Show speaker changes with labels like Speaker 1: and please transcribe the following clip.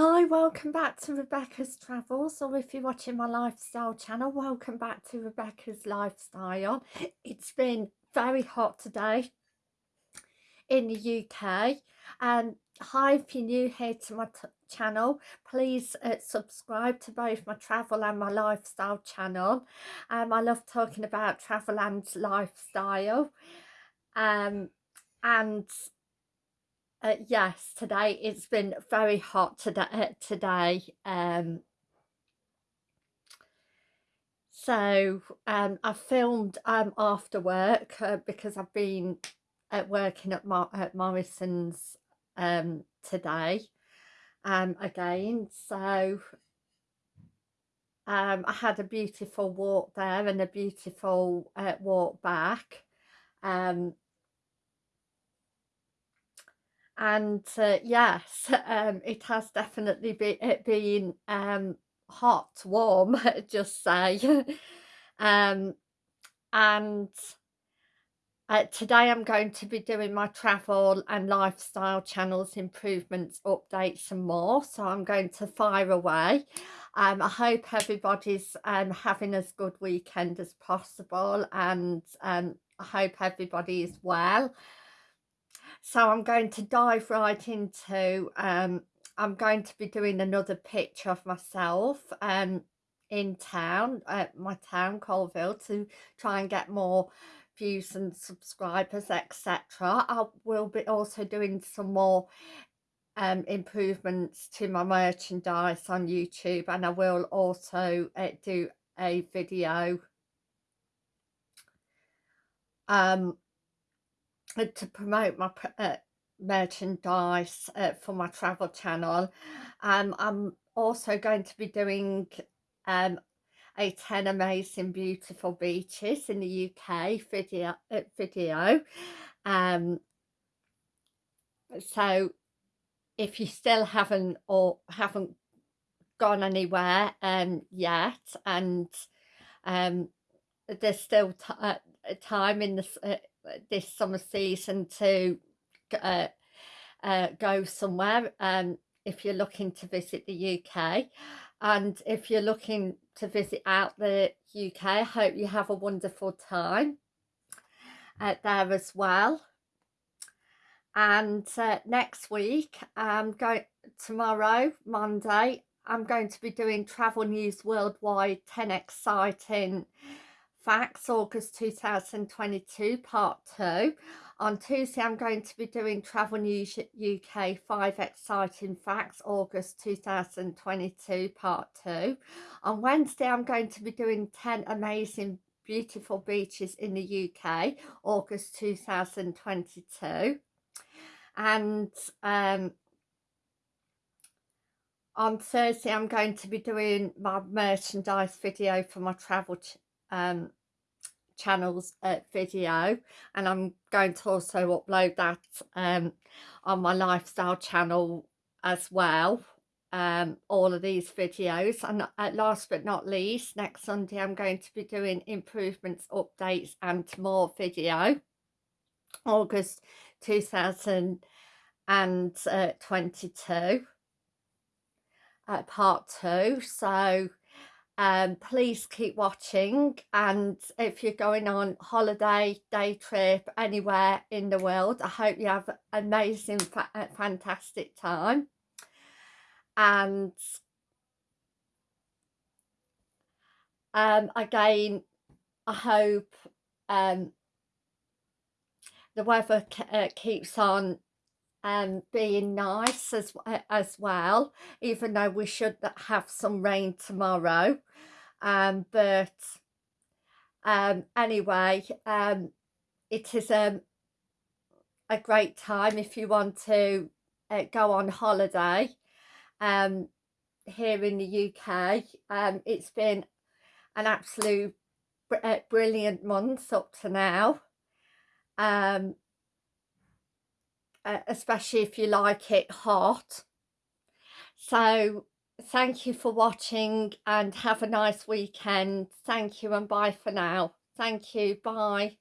Speaker 1: Hi, welcome back to Rebecca's Travels, or if you're watching my lifestyle channel, welcome back to Rebecca's Lifestyle. It's been very hot today in the UK, and hi, if you're new here to my channel, please uh, subscribe to both my travel and my lifestyle channel. Um, I love talking about travel and lifestyle, um, and uh, yes, today it's been very hot today. Uh, today, um, so um, I filmed um, after work uh, because I've been at working at, Mar at Morrison's um, today um, again. So um, I had a beautiful walk there and a beautiful uh, walk back. Um, and uh, yes um, it has definitely be, it been um, hot warm just say. Um, and uh, today I'm going to be doing my travel and lifestyle channels improvements updates and more so I'm going to fire away. Um, I hope everybody's um, having as good weekend as possible and um, I hope everybody is well so I'm going to dive right into, um, I'm going to be doing another picture of myself um, in town, at my town, Coalville to try and get more views and subscribers, etc. I will be also doing some more um, improvements to my merchandise on YouTube and I will also uh, do a video um, to promote my uh, merchandise uh, for my travel channel. Um, I'm also going to be doing um, a 10 amazing beautiful beaches in the UK video uh, video. Um, so if you still haven't or haven't gone anywhere um, yet and um, there's still uh, time in this uh, this summer season to uh, uh, go somewhere um, if you're looking to visit the UK and if you're looking to visit out the UK I hope you have a wonderful time uh, there as well. And uh, next week I'm going tomorrow Monday I'm going to be doing travel news worldwide 10 exciting Facts August 2022 part 2. On Tuesday I'm going to be doing Travel News UK 5 Exciting Facts August 2022 part 2. On Wednesday I'm going to be doing 10 Amazing Beautiful Beaches in the UK August 2022. And um, on Thursday I'm going to be doing my merchandise video for my travel um, channel's uh, video and I'm going to also upload that um, on my lifestyle channel as well um, all of these videos. And last but not least next Sunday I'm going to be doing improvements updates and more video. August 2022 uh, part two. So um, please keep watching and if you're going on holiday, day trip, anywhere in the world, I hope you have amazing, fa uh, fantastic time. And um, again, I hope um, the weather uh, keeps on um, being nice as, as well, even though we should have some rain tomorrow. Um, but um, anyway, um, it is um, a great time if you want to uh, go on holiday um, here in the UK. Um, it's been an absolute br uh, brilliant month up to now. Um, uh, especially if you like it hot. So thank you for watching and have a nice weekend. Thank you and bye for now. Thank you. Bye.